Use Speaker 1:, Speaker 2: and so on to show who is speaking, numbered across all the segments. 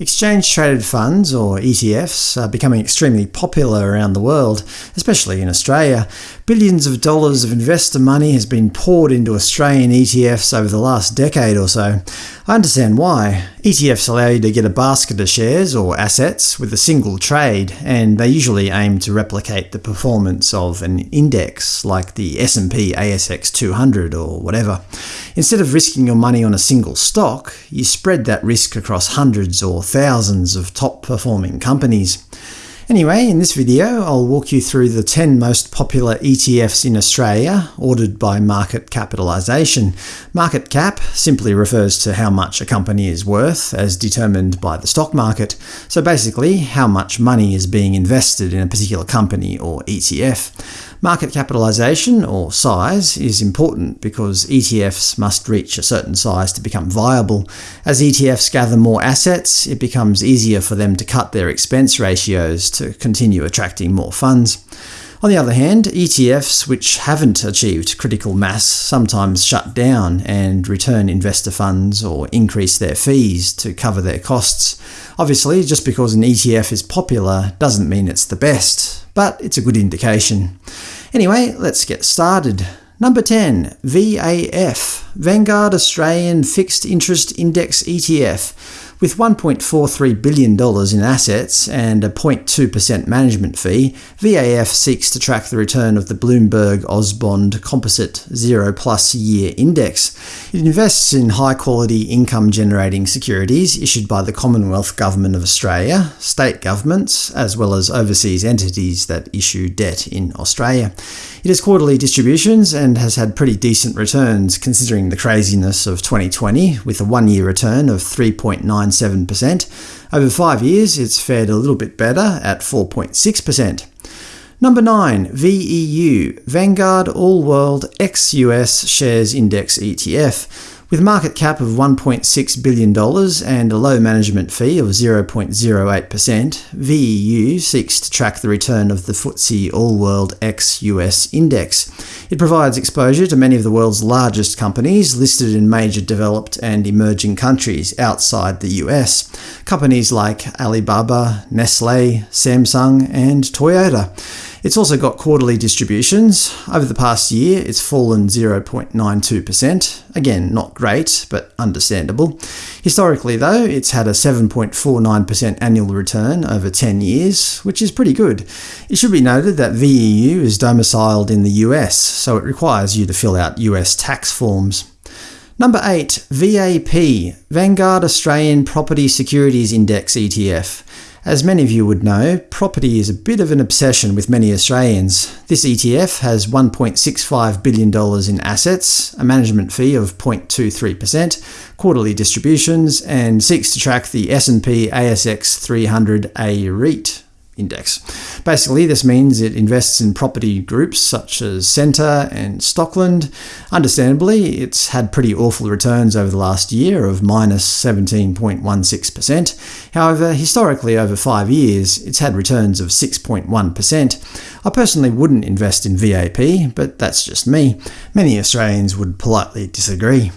Speaker 1: Exchange-traded funds, or ETFs, are becoming extremely popular around the world, especially in Australia. Billions of dollars of investor money has been poured into Australian ETFs over the last decade or so. I understand why. ETFs allow you to get a basket of shares or assets with a single trade, and they usually aim to replicate the performance of an index, like the S&P ASX 200 or whatever. Instead of risking your money on a single stock, you spread that risk across hundreds or thousands of top-performing companies. Anyway, in this video I'll walk you through the 10 most popular ETFs in Australia, ordered by market capitalisation. Market cap simply refers to how much a company is worth, as determined by the stock market, so basically how much money is being invested in a particular company or ETF. Market capitalisation, or size, is important because ETFs must reach a certain size to become viable. As ETFs gather more assets, it becomes easier for them to cut their expense ratios to continue attracting more funds. On the other hand, ETFs which haven't achieved critical mass sometimes shut down and return investor funds or increase their fees to cover their costs. Obviously, just because an ETF is popular doesn't mean it's the best, but it's a good indication. Anyway, let's get started. Number 10. VAF – Vanguard Australian Fixed Interest Index ETF with $1.43 billion in assets and a 0.2% management fee, VAF seeks to track the return of the Bloomberg AusBond Composite Zero Plus Year Index. It invests in high-quality income-generating securities issued by the Commonwealth Government of Australia, state governments, as well as overseas entities that issue debt in Australia. It has quarterly distributions and has had pretty decent returns considering the craziness of 2020, with a one-year return of 3.97%. Over five years, it's fared a little bit better at 4.6%. Number 9. VEU – Vanguard All World ex-US Shares Index ETF with market cap of $1.6 billion and a low management fee of 0.08%, VEU seeks to track the return of the FTSE All-World ex-US Index. It provides exposure to many of the world's largest companies listed in major developed and emerging countries outside the US. Companies like Alibaba, Nestle, Samsung, and Toyota. It's also got quarterly distributions. Over the past year, it's fallen 0.92%. Again, not great, but understandable. Historically, though, it's had a 7.49% annual return over 10 years, which is pretty good. It should be noted that VEU is domiciled in the US, so it requires you to fill out US tax forms. Number 8. VAP – Vanguard Australian Property Securities Index ETF as many of you would know, property is a bit of an obsession with many Australians. This ETF has $1.65 billion in assets, a management fee of 0.23%, quarterly distributions, and seeks to track the S&P ASX 300 A REIT index. Basically, this means it invests in property groups such as Scentre and Stockland. Understandably, it's had pretty awful returns over the last year of minus 17.16%. However, historically over five years, it's had returns of 6.1%. I personally wouldn't invest in VAP, but that's just me. Many Australians would politely disagree.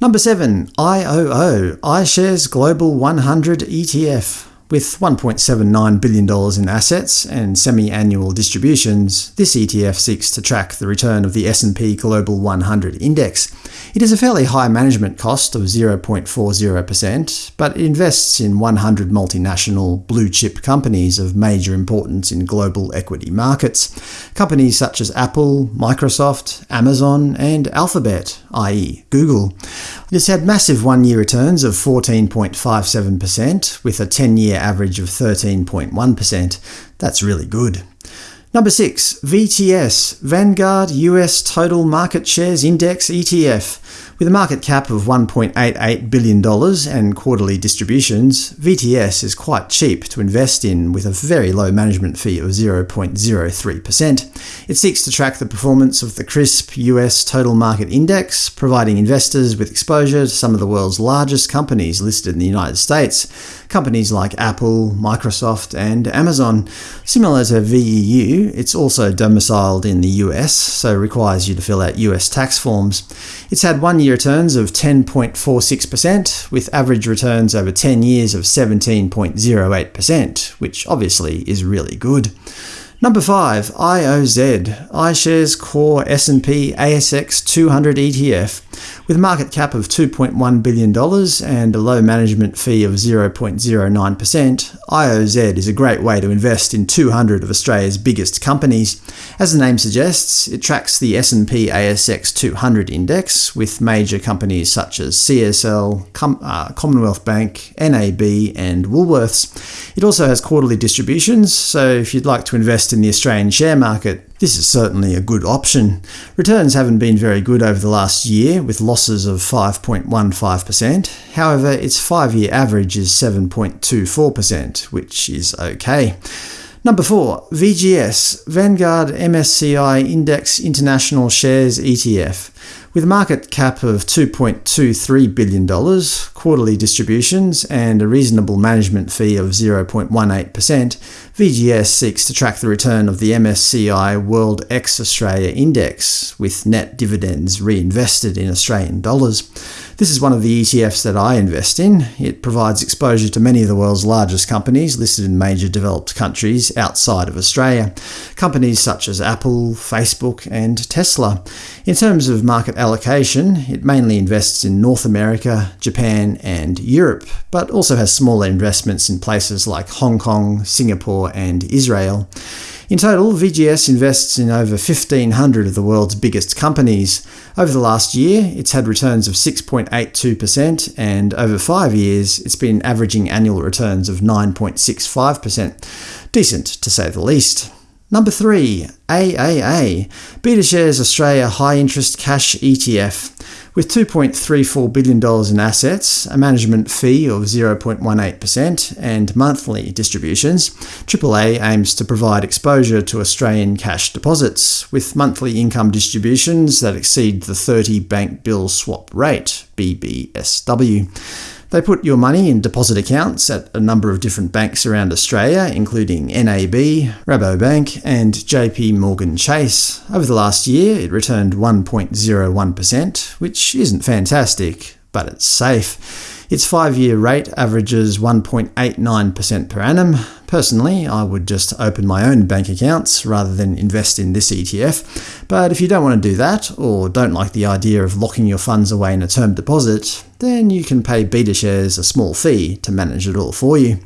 Speaker 1: Number 7. IOO – iShares Global 100 ETF with $1.79 billion in assets and semi-annual distributions, this ETF seeks to track the return of the S&P Global 100 Index. It has a fairly high management cost of 0.40%, but it invests in 100 multinational blue-chip companies of major importance in global equity markets. Companies such as Apple, Microsoft, Amazon, and Alphabet, i.e. Google. It has had massive one-year returns of 14.57%, with a 10-year average of 13.1%. That's really good. Number 6. VTS – Vanguard US Total Market Shares Index ETF with a market cap of $1.88 billion and quarterly distributions, VTS is quite cheap to invest in with a very low management fee of 0.03%. It seeks to track the performance of the CRSP US Total Market Index, providing investors with exposure to some of the world's largest companies listed in the United States, companies like Apple, Microsoft, and Amazon. Similar to VEU, it's also domiciled in the US, so requires you to fill out US tax forms. It's had one-year returns of 10.46%, with average returns over 10 years of 17.08%, which obviously is really good. Number 5. IOZ, iShares Core S&P ASX 200 ETF. With a market cap of $2.1 billion and a low management fee of 0.09%, IOZ is a great way to invest in 200 of Australia's biggest companies. As the name suggests, it tracks the S&P ASX 200 index, with major companies such as CSL, Com uh, Commonwealth Bank, NAB and Woolworths. It also has quarterly distributions, so if you'd like to invest in the Australian share market, this is certainly a good option. Returns haven't been very good over the last year, with losses of 5.15%. However, its five-year average is 7.24%, which is okay. Number 4. VGS Vanguard MSCI Index International Shares ETF. With a market cap of $2.23 billion, quarterly distributions, and a reasonable management fee of 0.18%, VGS seeks to track the return of the MSCI World ex-Australia Index, with net dividends reinvested in Australian dollars. This is one of the ETFs that I invest in. It provides exposure to many of the world's largest companies listed in major developed countries outside of Australia, companies such as Apple, Facebook and Tesla. In terms of market allocation, it mainly invests in North America, Japan and Europe, but also has smaller investments in places like Hong Kong, Singapore and Israel. In total, VGS invests in over 1,500 of the world's biggest companies. Over the last year, it's had returns of 6.82%, and over five years, it's been averaging annual returns of 9.65%. Decent, to say the least. Number 3. AAA BetaShares Australia High Interest Cash ETF. With $2.34 billion in assets, a management fee of 0.18% and monthly distributions, AAA aims to provide exposure to Australian cash deposits, with monthly income distributions that exceed the 30 bank bill swap rate BBSW. They put your money in deposit accounts at a number of different banks around Australia, including NAB, Rabobank and JP Morgan Chase. Over the last year, it returned 1.01%, which isn't fantastic, but it's safe. Its five-year rate averages 1.89% per annum. Personally, I would just open my own bank accounts rather than invest in this ETF, but if you don't want to do that, or don't like the idea of locking your funds away in a term deposit, then you can pay BetaShares a small fee to manage it all for you.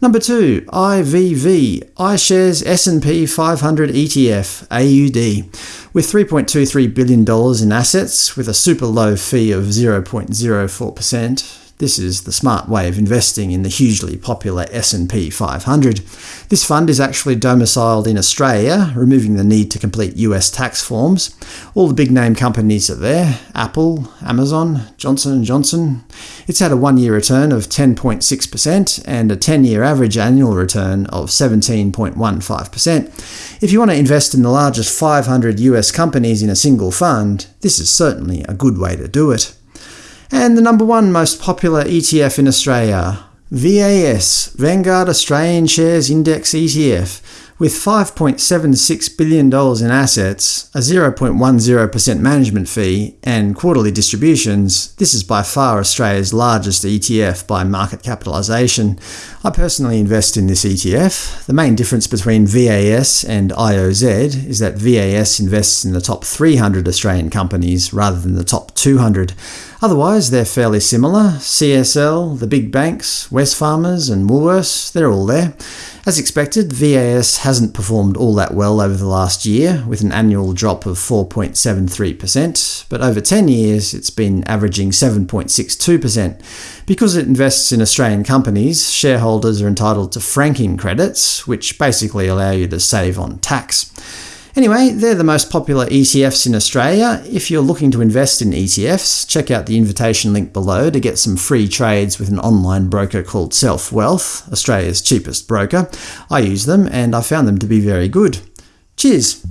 Speaker 1: Number 2. IVV iShares S&P 500 ETF AUD with $3.23 billion in assets with a super low fee of 0.04%. This is the smart way of investing in the hugely popular S&P 500. This fund is actually domiciled in Australia, removing the need to complete US tax forms. All the big-name companies are there – Apple, Amazon, Johnson & Johnson. It's had a one-year return of 10.6% and a 10-year average annual return of 17.15%. If you want to invest in the largest 500 US companies in a single fund, this is certainly a good way to do it. And the number one most popular ETF in Australia, VAS, Vanguard Australian Shares Index ETF, with $5.76 billion in assets, a 0.10% management fee, and quarterly distributions, this is by far Australia's largest ETF by market capitalisation. I personally invest in this ETF. The main difference between VAS and IOZ is that VAS invests in the top 300 Australian companies rather than the top 200. Otherwise, they're fairly similar. CSL, the big banks, Wesfarmers and Woolworths, they're all there. As expected, VAS hasn't performed all that well over the last year, with an annual drop of 4.73%, but over 10 years it's been averaging 7.62%. Because it invests in Australian companies, shareholders are entitled to franking credits, which basically allow you to save on tax. Anyway, they're the most popular ETFs in Australia. If you're looking to invest in ETFs, check out the invitation link below to get some free trades with an online broker called Self Wealth, Australia's cheapest broker. I use them and I found them to be very good. Cheers!